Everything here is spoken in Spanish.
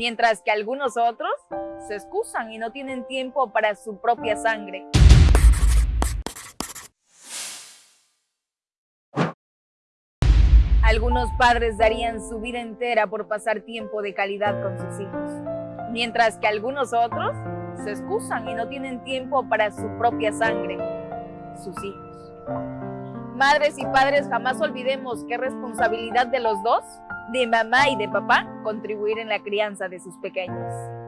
mientras que algunos otros se excusan y no tienen tiempo para su propia sangre. Algunos padres darían su vida entera por pasar tiempo de calidad con sus hijos, mientras que algunos otros se excusan y no tienen tiempo para su propia sangre, sus hijos. Madres y padres, jamás olvidemos es responsabilidad de los dos, de mamá y de papá, contribuir en la crianza de sus pequeños.